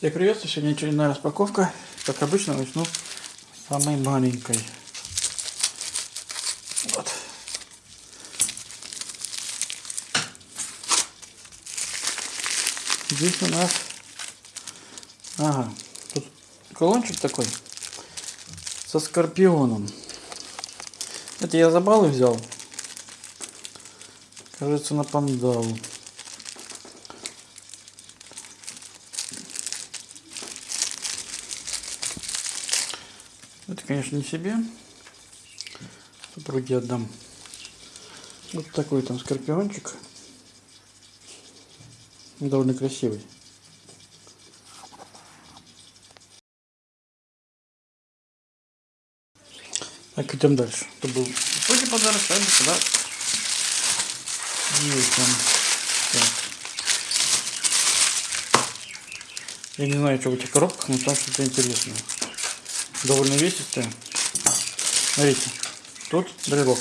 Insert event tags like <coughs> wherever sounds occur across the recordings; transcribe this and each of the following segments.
Всех приветствую, сегодня очередная распаковка. Как обычно, начну самой маленькой. Вот. Здесь у нас... Ага, тут колончик такой со скорпионом. Это я за баллы взял. Кажется, на пандалу. Конечно, не себе. Супруге отдам. Вот такой там скорпиончик. Довольно красивый. Так, идем дальше. Это был вроде подарок, а это подарок. Детям. Так. Я не знаю, что в этих коробках, но там что-то интересное. Довольно весистое. Смотрите, тут брелок.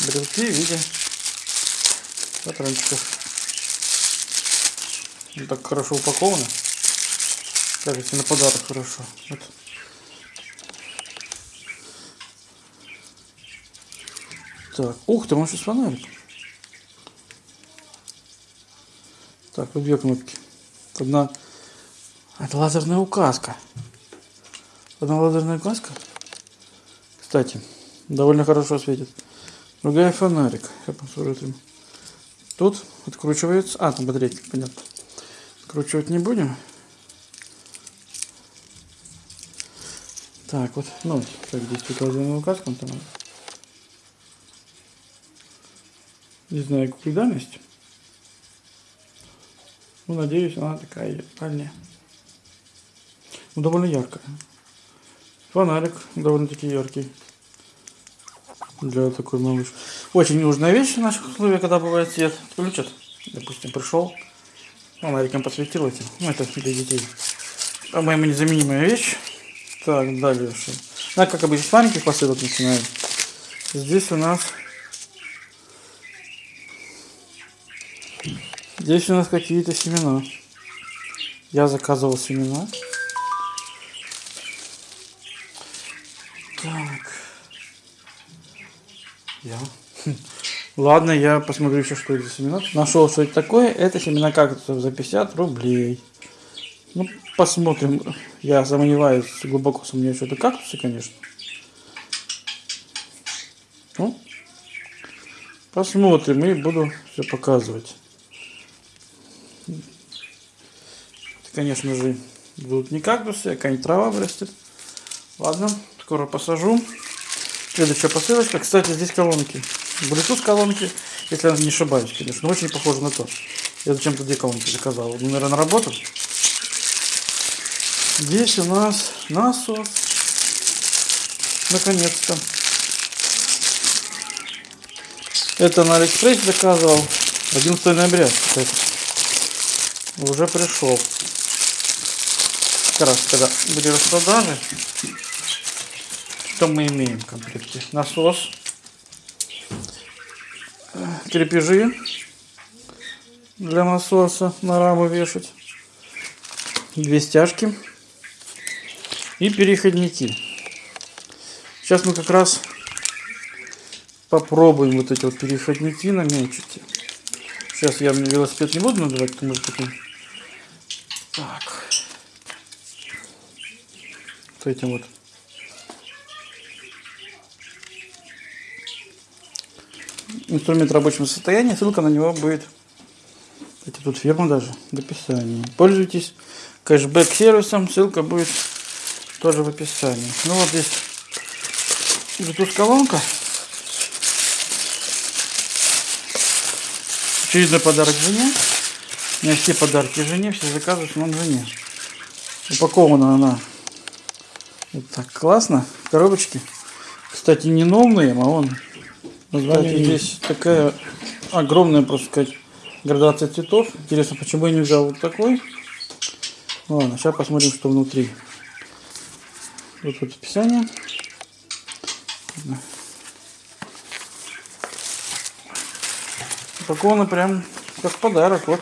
Брелки в виде патрончиков. Он так хорошо упаковано. Кажется, на подарок хорошо. Вот. Так, ух ты, он сейчас фонарик. Так, вот две кнопки. Одна, это лазерная указка. Одна лазерная указка. Кстати, довольно хорошо светит. Другая фонарик. Я посмотрю. Тут откручивается. А, там батарейки, понятно. Откручивать не будем. Так, вот, ну, как тут лазерная указка. Там Не знаю, какую дальность. Ну, надеюсь, она такая дальняя. Ну, довольно яркая. Фонарик довольно-таки яркий. Для такой малыш. Очень нужная вещь в наших условиях, когда бывает свет. Включат. Допустим, пришел. Фонариком подсветил этим. Ну, это для детей. По-моему, незаменимая вещь. Так, дальше. А, как обычно, с маленьких посылок начинаем. Здесь у нас Здесь у нас какие-то семена. Я заказывал семена. Так. Я. <laughs> Ладно, я посмотрю еще, что это за семена. Нашел, что это такое. Это семена кактусов за 50 рублей. Ну, посмотрим. Я сомневаюсь, глубоко сомневаюсь, что это кактусы, конечно. Ну, посмотрим и буду все показывать. конечно же, будут не кактусы, а какая-нибудь трава вырастет. Ладно, скоро посажу. Следующая посылочка. Кстати, здесь колонки. Bluetooth колонки, если я не ошибаюсь, конечно. Но очень похоже на то. Я зачем-то две колонки заказал. Наверное, на работу. Здесь у нас насос. Наконец-то. Это на Алиэкспрессе заказывал 11 ноября. Кстати. Уже пришел как раз когда были распродажи, что мы имеем в комплекте? Насос, крепежи для насоса на раму вешать, две стяжки и переходники. Сейчас мы как раз попробуем вот эти вот переходники намечить. Сейчас я велосипед не буду надевать, потому что так с этим вот. Инструмент в рабочем состоянии, ссылка на него будет, это тут фирма даже, в описании. Пользуйтесь кэшбэк сервисом, ссылка будет тоже в описании. Ну вот здесь Bluetooth колонка. Очередной подарок жене. У меня все подарки жене, все заказы в основном жене. Упакована она вот так классно. Коробочки. Кстати, не новые, а он. Название здесь такая огромная, просто сказать, градация цветов. Интересно, почему я не взял вот такой. Ладно, сейчас посмотрим, что внутри. Вот вот описание. Упаковано прям как подарок. Вот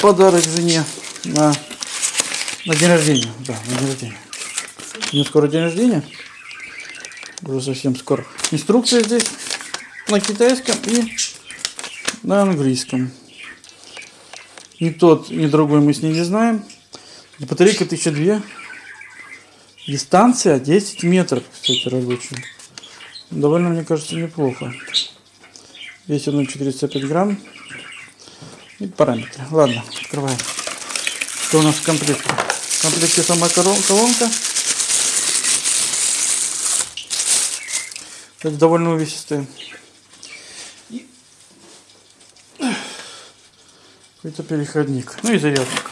подарок жене. на, на день рождения. Да, на день рождения. У меня скоро день рождения. Уже совсем скоро. Инструкция здесь на китайском и на английском. Ни тот, ни другой мы с ней не знаем. Батарейка 1002. Дистанция 10 метров, кстати, рабочая. Довольно, мне кажется, неплохо. Весит он 405 грамм. И параметры. Ладно, открываем. Что у нас в комплекте? В комплекте сама колонка. Это довольно увесистая. И какой-то переходник. Ну и зарядник.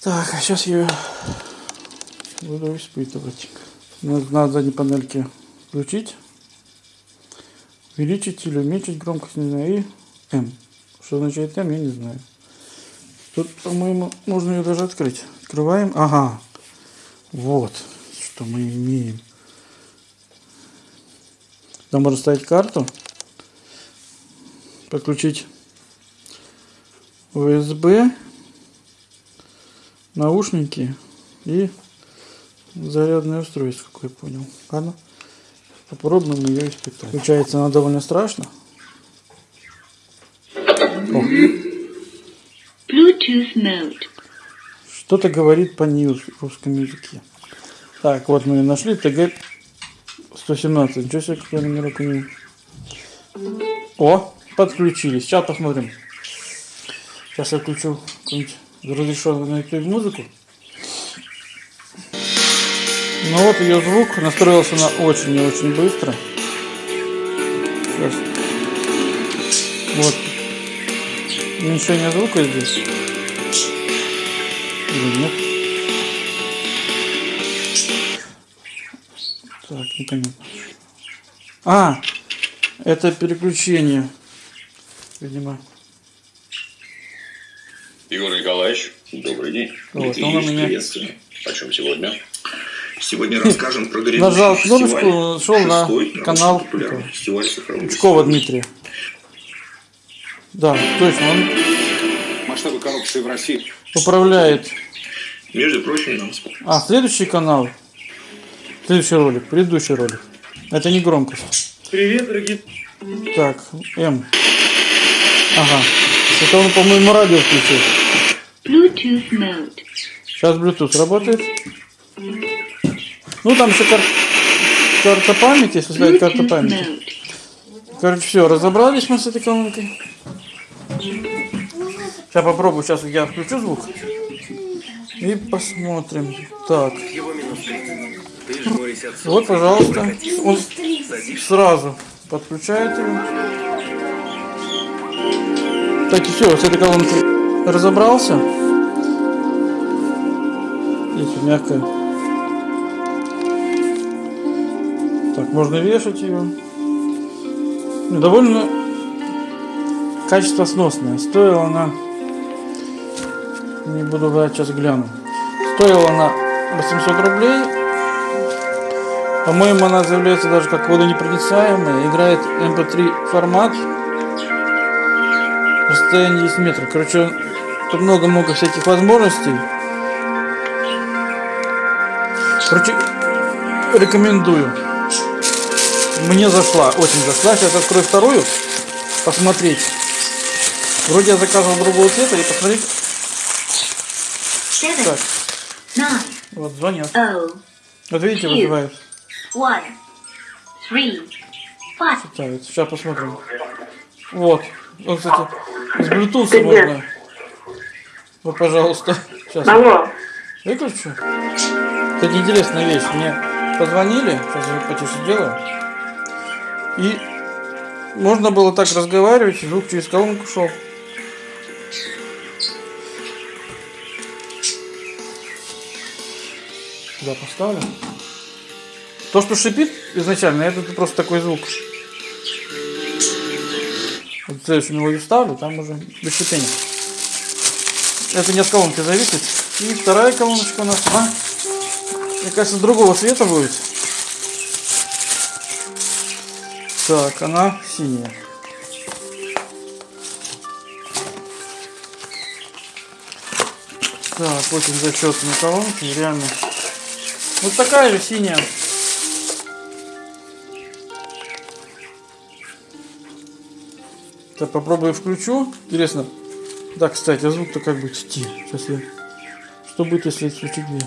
Так, а сейчас я буду испытывать. Надо на задней панельке включить, увеличить или уменьшить громкость, не знаю, и М. Что означает М, я не знаю. Тут, по-моему, можно ее даже открыть. Открываем. Ага. Вот, что мы имеем. Там можно ставить карту, подключить USB, наушники и зарядное устройство, как я понял. Ладно, попробуем ее испытать. Включается она довольно страшно. О, Bluetooth mode. что-то говорит по нью русском языке. Так, вот мы ее нашли. ТГ 117. Ничего себе, какой номерок у нее. О, подключились. Сейчас посмотрим. Сейчас я включу какую-нибудь разрешенную на YouTube музыку. Ну вот ее звук настроился на очень и очень быстро. Сейчас. Вот. Уменьшение звука здесь. Или нет? Так, непонятно. А, это переключение. Видимо. Егор Николаевич, добрый день. Вот, Дмитрий Ильич, меня приветствую. О чем сегодня? Сегодня расскажем про грядущий Нажал фестиваль. кнопочку, шел на канал Пучкова. Дмитрия. Да, точно, он Масштабы коррупции в России управляет. Между прочим, нам А, следующий канал. Следующий ролик, предыдущий ролик. Это не громкость. Привет, дорогие. Так, М. Ага. Это он, по-моему, радио включил. Bluetooth mode. Сейчас Bluetooth работает. Ну, там еще кар- карта памяти, если карту Bluetooth памяти. Короче, все, разобрались мы с этой колонкой. Сейчас попробую, сейчас я включу звук. И посмотрим. Так. Вот, пожалуйста. Он сразу подключает его. Так, и все, с этой колонкой разобрался. Здесь мягкая. Так, можно вешать ее. Ну, довольно качество сносное. Стоила она, не буду брать, сейчас гляну. Стоила она 800 рублей. По-моему, она заявляется даже как водонепроницаемая. Играет MP3 формат. Расстояние 10 метров. Короче, тут много-много всяких возможностей. Короче, рекомендую. Мне зашла, очень зашла. Сейчас открою вторую, посмотреть. Вроде я заказывал другого цвета и посмотреть. Seven, Так, nine, вот звонят. oh, Вот видите, вызывают. One, three, five. Сейчас посмотрим. Вот. Вот, кстати, с Bluetooth можно. Вот, пожалуйста. Сейчас. Алло, Выключу. Кстати, интересная вещь. Мне позвонили, сейчас я потише сделаю. И можно было так разговаривать, и звук через колонку шел. Туда поставлю. То, что шипит изначально, это просто такой звук. Вот следующую мелодию ставлю, там уже без шипения. Это не от колонки зависит. И вторая колоночка у нас, она, мне кажется, другого цвета будет. Так, она синяя. Так, очень зачетные колонки, реально. Вот такая же синяя. Так, попробую включу. Интересно. Да, кстати, а звук-то как будет идти? Сейчас я... Что будет, если включить две?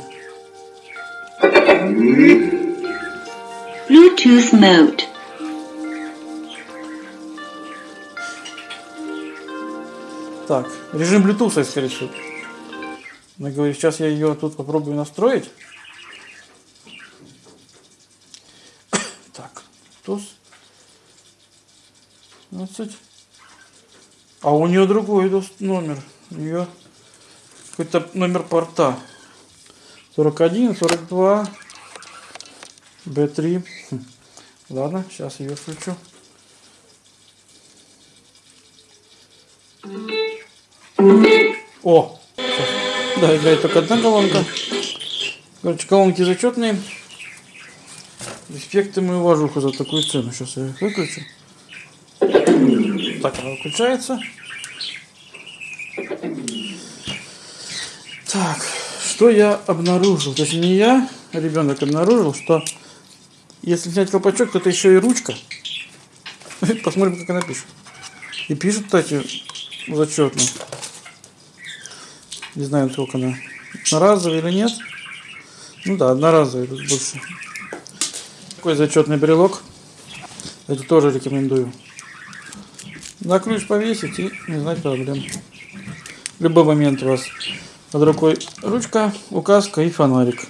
Bluetooth mode. Так, режим Bluetooth, скорее всего. Она говорит, сейчас я ее тут попробую настроить. <coughs> Так, Bluetooth. 20. А у нее другой номер. У нее какой-то номер порта. 41, 42, B3. Хм. Ладно, сейчас ее включу. О! Да, играет только одна колонка. Короче, колонки зачетные. Респект ему и уважуха за такую цену. Сейчас я их выключу. Так, она выключается. Так, что я обнаружил? Точнее, не я, а ребенок обнаружил, что если снять колпачок, то это еще и ручка. <laughs> Посмотрим, как она пишет. И пишет, кстати, зачетно. Не знаю, сколько она. Одноразовая или нет. Ну да, одноразовая тут больше. Такой зачетный брелок. Это тоже рекомендую. На ключ повесить и не знать проблем. В любой момент у вас под рукой ручка, указка и фонарик.